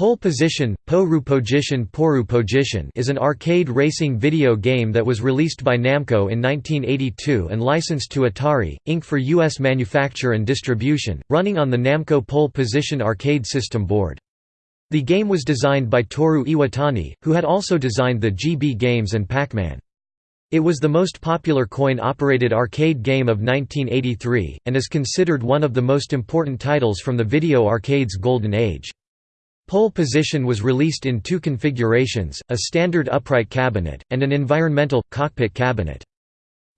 Pole Position, Poru Poru is an arcade racing video game that was released by Namco in 1982 and licensed to Atari, Inc. for U.S. manufacture and distribution, running on the Namco Pole Position arcade system board. The game was designed by Toru Iwatani, who had also designed the Gee Bee games and Pac-Man. It was the most popular coin-operated arcade game of 1983, and is considered one of the most important titles from the video arcade's golden age. Pole position was released in two configurations, a standard upright cabinet, and an environmental, cockpit cabinet.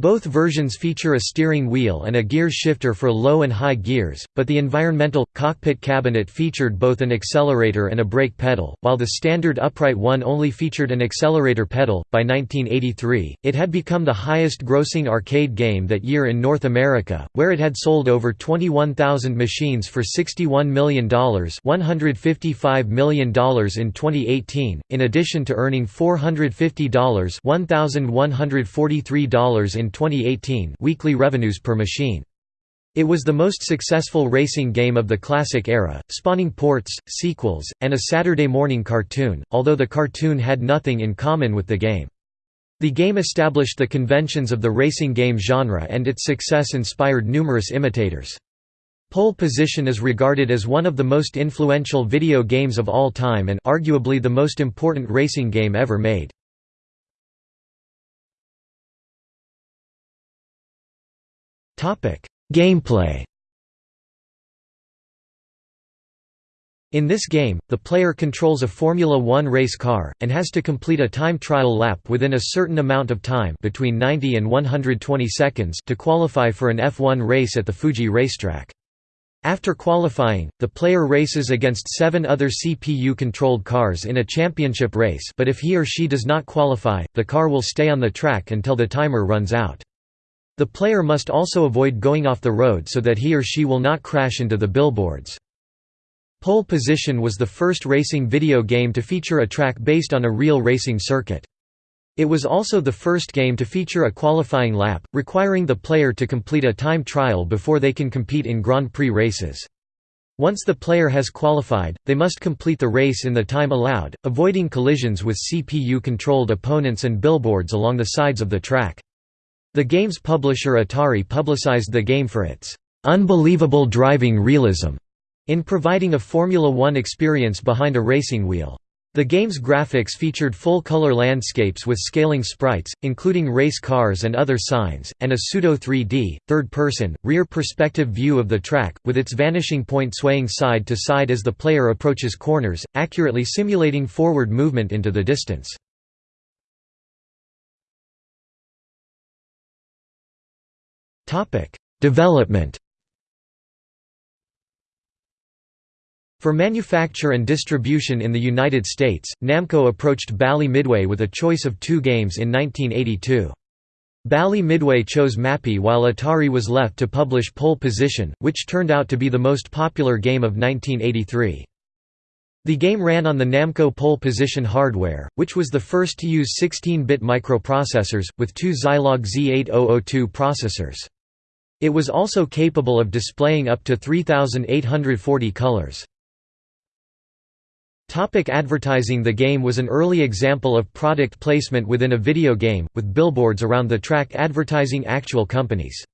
Both versions feature a steering wheel and a gear shifter for low and high gears, but the environmental, cockpit cabinet featured both an accelerator and a brake pedal, while the standard upright one only featured an accelerator pedal. By 1983, it had become the highest grossing arcade game that year in North America, where it had sold over 21,000 machines for $61 million $155 million in 2018, in addition to earning $450 $1,143 in 2018 weekly revenues per machine. It was the most successful racing game of the classic era, spawning ports, sequels, and a Saturday morning cartoon, although the cartoon had nothing in common with the game. The game established the conventions of the racing game genre and its success inspired numerous imitators. Pole Position is regarded as one of the most influential video games of all time and arguably the most important racing game ever made. Gameplay In this game, the player controls a Formula One race car, and has to complete a time trial lap within a certain amount of time between 90 and 120 seconds to qualify for an F1 race at the Fuji racetrack. After qualifying, the player races against seven other CPU-controlled cars in a championship race but if he or she does not qualify, the car will stay on the track until the timer runs out. The player must also avoid going off the road so that he or she will not crash into the billboards. Pole Position was the first racing video game to feature a track based on a real racing circuit. It was also the first game to feature a qualifying lap, requiring the player to complete a time trial before they can compete in Grand Prix races. Once the player has qualified, they must complete the race in the time allowed, avoiding collisions with CPU-controlled opponents and billboards along the sides of the track. The game's publisher Atari publicized the game for its "...unbelievable driving realism", in providing a Formula One experience behind a racing wheel. The game's graphics featured full-color landscapes with scaling sprites, including race cars and other signs, and a pseudo-3D, third-person, rear-perspective view of the track, with its vanishing point swaying side to side as the player approaches corners, accurately simulating forward movement into the distance. Development For manufacture and distribution in the United States, Namco approached Bally Midway with a choice of two games in 1982. Bally Midway chose Mappy while Atari was left to publish Pole Position, which turned out to be the most popular game of 1983. The game ran on the Namco Pole Position hardware, which was the first to use 16-bit microprocessors, with two Zilog Z8002 processors. It was also capable of displaying up to 3,840 colors. Topic advertising The game was an early example of product placement within a video game, with billboards around the track advertising actual companies.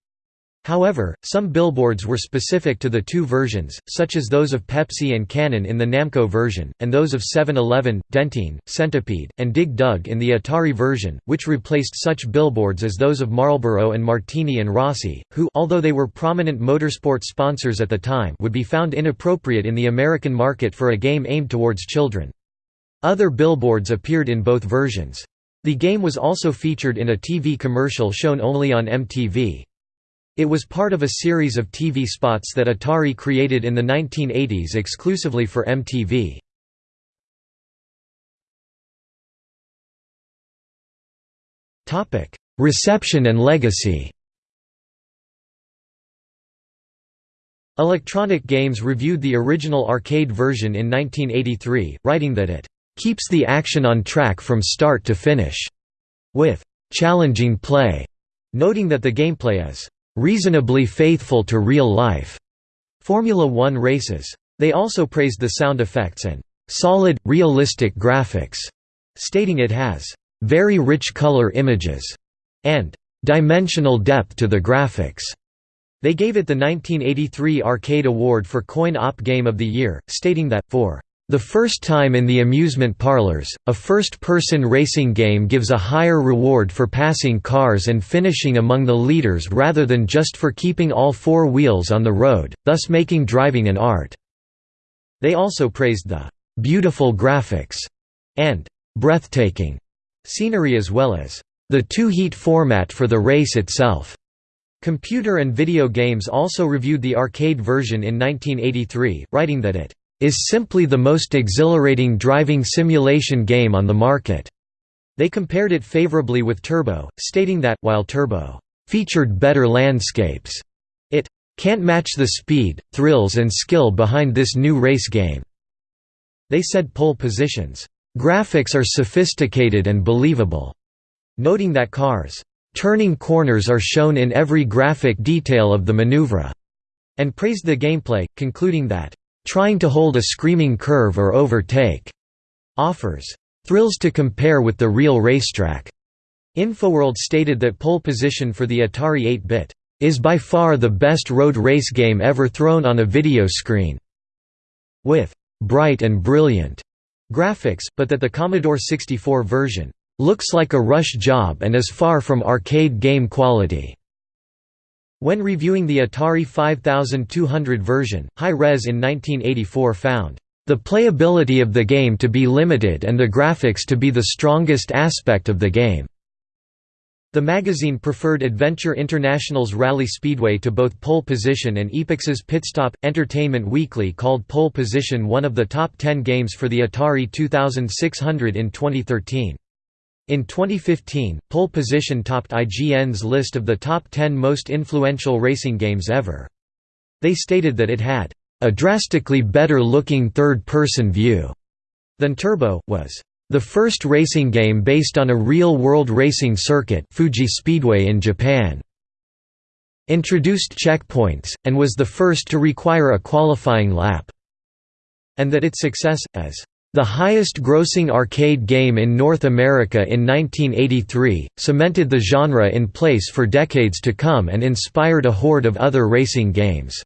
However, some billboards were specific to the two versions, such as those of Pepsi and Canon in the Namco version, and those of 7-Eleven, Dentyne, Centipede, and Dig Dug in the Atari version, which replaced such billboards as those of Marlboro and Martini and Rossi, who although they were prominent motorsport sponsors at the time would be found inappropriate in the American market for a game aimed towards children. Other billboards appeared in both versions. The game was also featured in a TV commercial shown only on MTV. It was part of a series of TV spots that Atari created in the 1980s exclusively for MTV. Reception and legacy Electronic Games reviewed the original arcade version in 1983, writing that it "...keeps the action on track from start to finish," with "...challenging play", noting that the gameplay is reasonably faithful to real life Formula One races. They also praised the sound effects and "...solid, realistic graphics", stating it has "...very rich color images", and "...dimensional depth to the graphics." They gave it the 1983 Arcade Award for Coin-Op Game of the Year, stating that, for the first time in the amusement parlors, a first-person racing game gives a higher reward for passing cars and finishing among the leaders rather than just for keeping all four wheels on the road, thus making driving an art." They also praised the "...beautiful graphics," and "...breathtaking," scenery as well as the two-heat format for the race itself. Computer and Video Games also reviewed the arcade version in 1983, writing that it is simply the most exhilarating driving simulation game on the market. They compared it favorably with Turbo, stating that, while Turbo featured better landscapes, it can't match the speed, thrills and skill behind this new race game. They said pole positions, graphics are sophisticated and believable, noting that cars Turning corners are shown in every graphic detail of the maneuver, and praised the gameplay, concluding that, trying to hold a screaming curve or overtake offers thrills to compare with the real racetrack. Infoworld stated that pole position for the Atari 8-bit is by far the best road race game ever thrown on a video screen, with bright and brilliant graphics, but that the Commodore 64 version looks like a rush job and is far from arcade game quality. When reviewing the Atari 5200 version, Hi-Res in 1984 found, "...the playability of the game to be limited and the graphics to be the strongest aspect of the game." The magazine preferred Adventure International's Rally Speedway to both Pole Position and Epyx's Pitstop. Entertainment Weekly called Pole Position one of the top 10 games for the Atari 2600 in 2013. In 2015, Pole Position topped IGN's list of the top 10 most influential racing games ever. They stated that it had a drastically better looking third-person view than Turbo, was the first racing game based on a real-world racing circuit Fuji Speedway in Japan, introduced checkpoints, and was the first to require a qualifying lap, and that its success, as the highest-grossing arcade game in North America in 1983, cemented the genre in place for decades to come and inspired a horde of other racing games.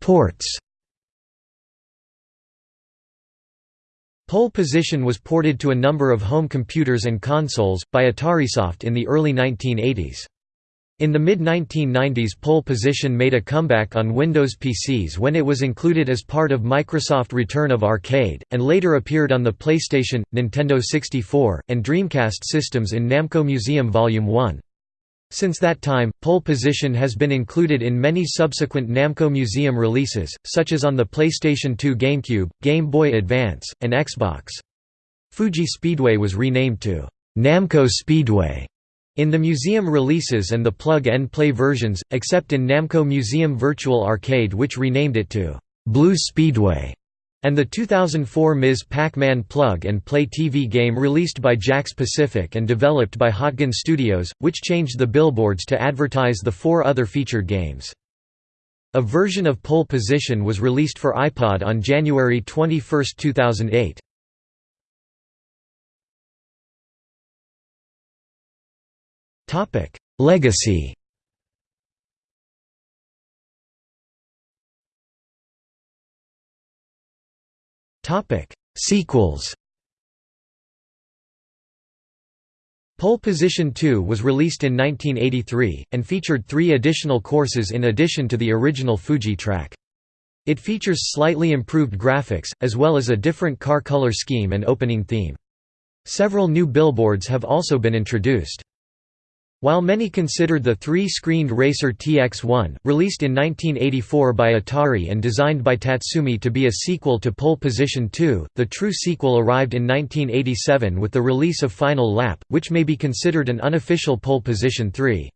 Ports Pole Position was ported to a number of home computers and consoles, by Atarisoft in the early 1980s. In the mid-1990s pole position made a comeback on Windows PCs when it was included as part of Microsoft Return of Arcade, and later appeared on the PlayStation, Nintendo 64, and Dreamcast systems in Namco Museum Volume 1. Since that time, pole position has been included in many subsequent Namco Museum releases, such as on the PlayStation 2 GameCube, Game Boy Advance, and Xbox. Fuji Speedway was renamed to Namco Speedway in the museum releases and the plug-and-play versions, except in Namco Museum Virtual Arcade which renamed it to «Blue Speedway, and the 2004 Ms. Pac-Man plug-and-play TV game released by Jakks Pacific and developed by HotGen Studios, which changed the billboards to advertise the four other featured games. A version of Pole Position was released for iPod on January 21, 2008. Topic: Legacy. Topic: Sequels. Pole Position 2 was released in 1983, and featured three additional courses in addition to the original Fuji track. It features slightly improved graphics, as well as a different car color scheme and opening theme. Several new billboards have also been introduced. While many considered the three-screened Racer TX1, released in 1984 by Atari and designed by Tatsumi to be a sequel to Pole Position 2, the true sequel arrived in 1987 with the release of Final Lap, which may be considered an unofficial Pole Position 3.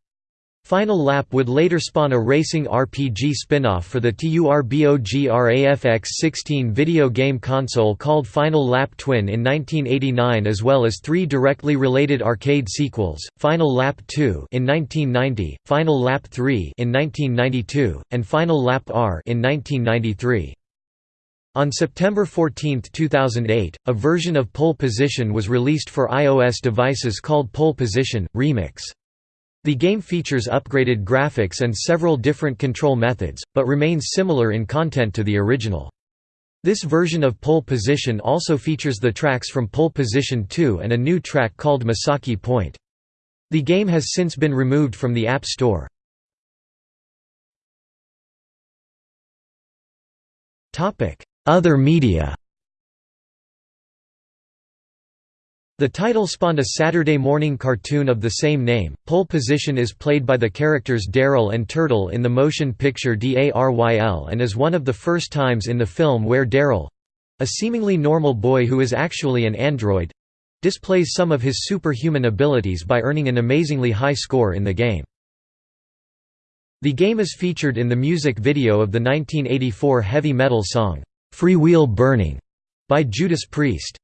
Final Lap would later spawn a racing RPG spin-off for the TURBOGRAFX-16 video game console called Final Lap Twin in 1989 as well as three directly related arcade sequels, Final Lap 2 in 1990, Final Lap 3 in 1992, and Final Lap R in 1993. On September 14, 2008, a version of Pole Position was released for iOS devices called Pole Position Remix. The game features upgraded graphics and several different control methods, but remains similar in content to the original. This version of Pole Position also features the tracks from Pole Position 2 and a new track called Masaki Point. The game has since been removed from the App Store. Other media The title spawned a Saturday morning cartoon of the same name. Pole Position is played by the characters Daryl and Turtle in the motion picture DARYL and is one of the first times in the film where Daryl a seemingly normal boy who is actually an android displays some of his superhuman abilities by earning an amazingly high score in the game. The game is featured in the music video of the 1984 heavy metal song, Freewheel Burning, by Judas Priest.